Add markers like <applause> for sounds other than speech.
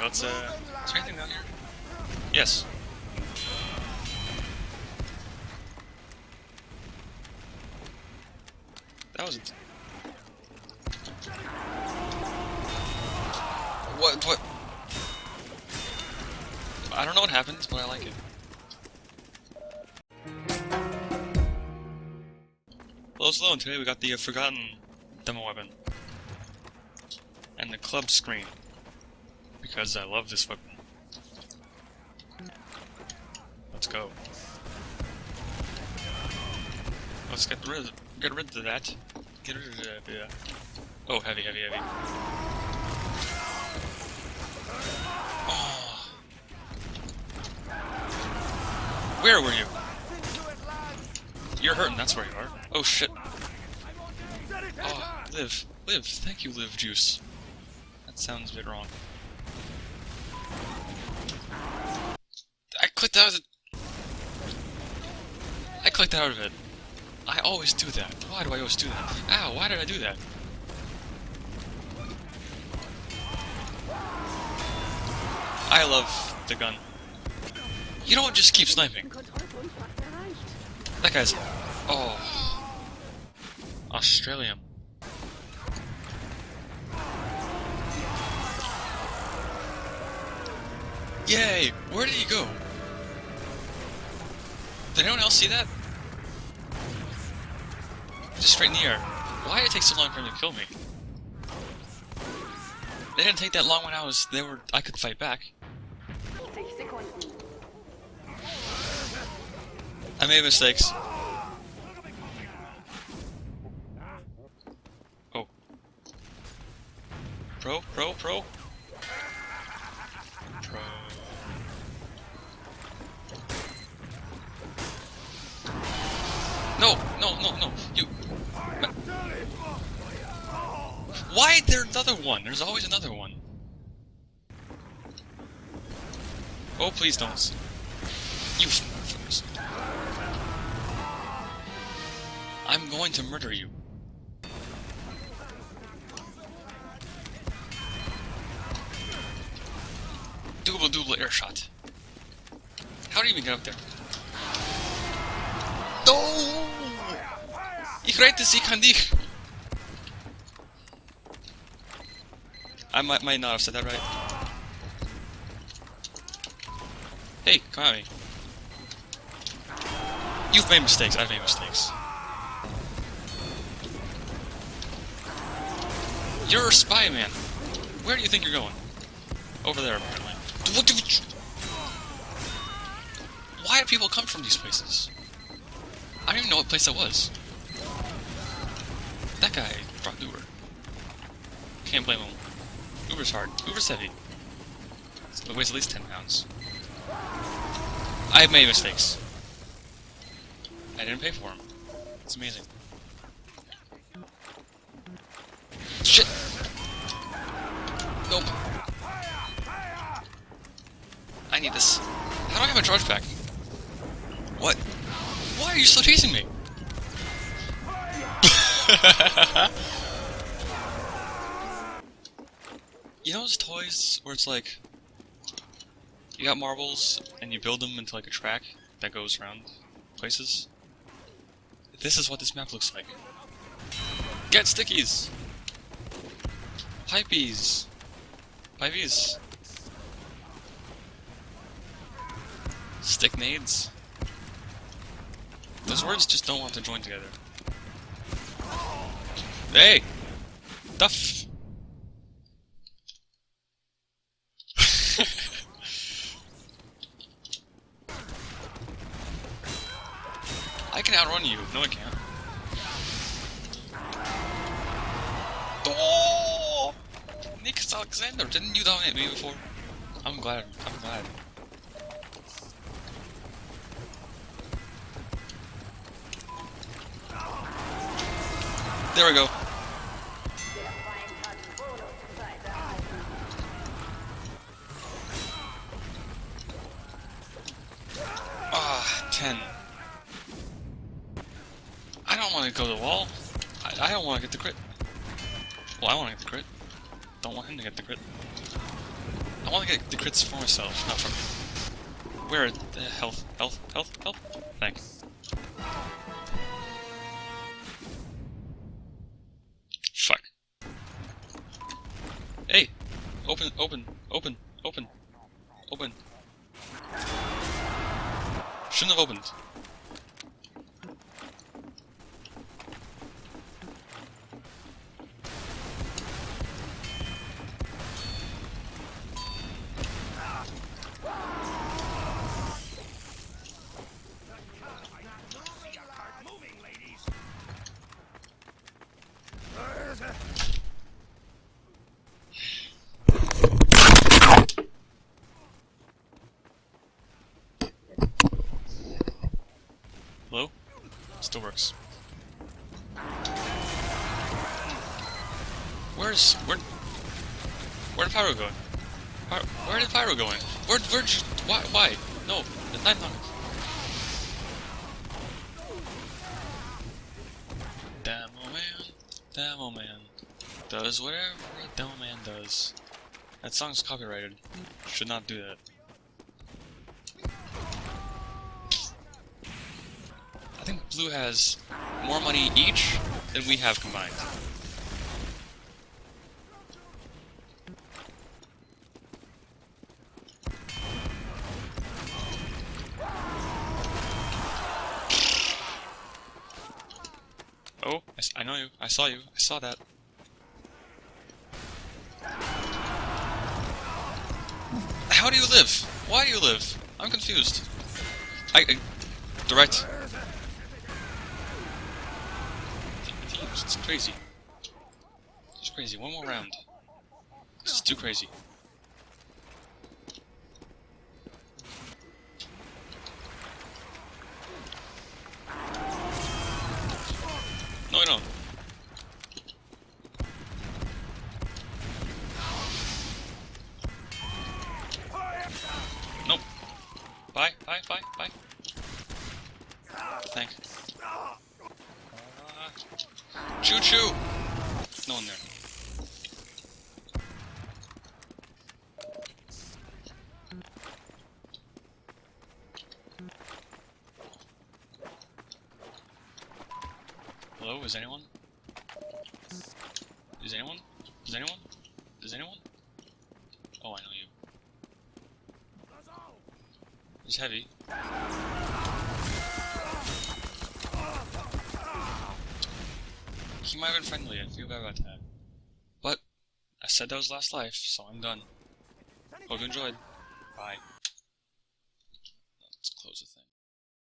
Let's, uh... Is there anything down here? Yes. That was... What, what? I don't know what happens, but I like it. Hello, Slow, and today we got the uh, Forgotten demo weapon. And the club screen. Because I love this weapon. Let's go. Let's get rid of, get rid of that. Get rid of that, yeah. Oh, heavy, heavy, heavy. Oh. Where were you? You're hurting, that's where you are. Oh shit. Oh, live. Live. Thank you, live juice. That sounds a bit wrong. I clicked out of it. I clicked out of it. I always do that. Why do I always do that? Ow, why did I do that? I love the gun. You don't just keep sniping. That guy's... Oh. Australian. Yay! Where did he go? Did anyone else see that? Just straight in the air. Why did it take so long for him to kill me? They didn't take that long when I was... They were... I could fight back. I made mistakes. Oh. Pro, pro, pro. No, no, no, no. You. Why is there another one? There's always another one. Oh, please don't. You. I'm going to murder you. Double double air shot. How do you even get up there? No! Ich rette sie kann dich! I might, might not have said that right. Hey, come at me. You've made mistakes, I've made mistakes. You're a spy, man. Where do you think you're going? Over there, apparently. Why do people come from these places? I don't even know what place that was. That guy brought Uber. Can't blame him. Uber's hard. Uber's heavy. It weighs at least 10 pounds. I've made mistakes. I didn't pay for them. It's amazing. Shit! Nope. I need this. How do I have a charge pack? What? Why are you still chasing me? <laughs> you know those toys where it's like you got marbles and you build them into like a track that goes around places? This is what this map looks like. Get stickies! Pipeys! Pipeys! Stick nades. Those words just don't want to join together. Hey! Duff! <laughs> I can outrun you. No, I can't. Oh! Nick Alexander, didn't you dominate me before? I'm glad. I'm glad. There we go. Ah, 10. I don't want to go to the wall. I, I don't want to get the crit. Well, I want to get the crit. Don't want him to get the crit. I want to get the crits for myself, not from you. Where the health, health, health, health? Thank. Open, open, open, open, open. Shouldn't have Hello? Still works. Where's where? Where did Pyro go? Where, did Pyro going? Where where? Why why? No, the night knock. Demo man, demo man, does whatever demo man does. That song's copyrighted. Should not do that. I think Blue has more money each than we have combined. Oh, I, know you. I saw you. I saw that. How do you live? Why do you live? I'm confused. I, I direct. Teams, it's crazy. It's crazy. One more round. This is too crazy. No, I don't. Nope. Bye, bye, bye, bye. Thank. Choo choo! No one there. Hello, is anyone? Is anyone? Is anyone? Is anyone? Oh, I know you. It's heavy. He might have been friendly, I feel bad about that. But, I said that was last life, so I'm done. Hope you enjoyed. Bye. Let's close the thing.